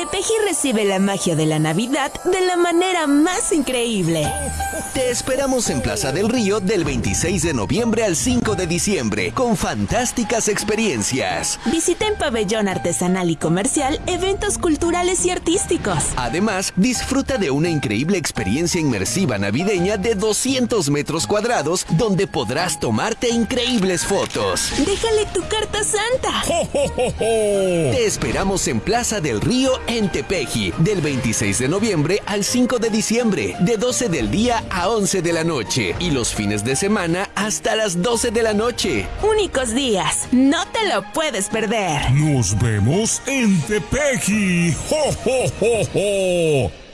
Tepeji recibe la magia de la Navidad de la manera más increíble. Te esperamos en Plaza del Río del 26 de noviembre al 5 de diciembre con fantásticas experiencias. Visita en pabellón artesanal y comercial eventos culturales y artísticos. Además, disfruta de una increíble experiencia inmersiva navideña de 200 metros cuadrados donde podrás tomarte increíbles fotos. Déjale tu carta santa. Te esperamos en Plaza del Río en Tepeji del 26 de noviembre al 5 de diciembre de 12 del día a 11 de la noche y los fines de semana hasta las 12 de la noche. Únicos días. No te lo puedes perder. Nos vemos en Tepeji. ¡Jo, jo, jo, jo!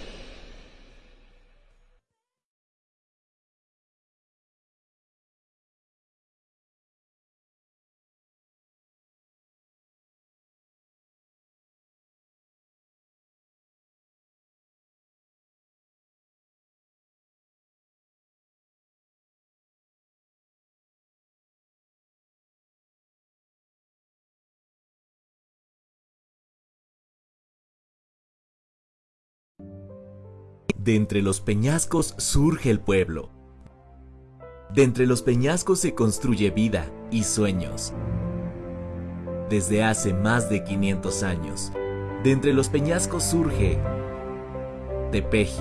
De entre los peñascos surge el pueblo. De entre los peñascos se construye vida y sueños. Desde hace más de 500 años, de entre los peñascos surge Tepeji,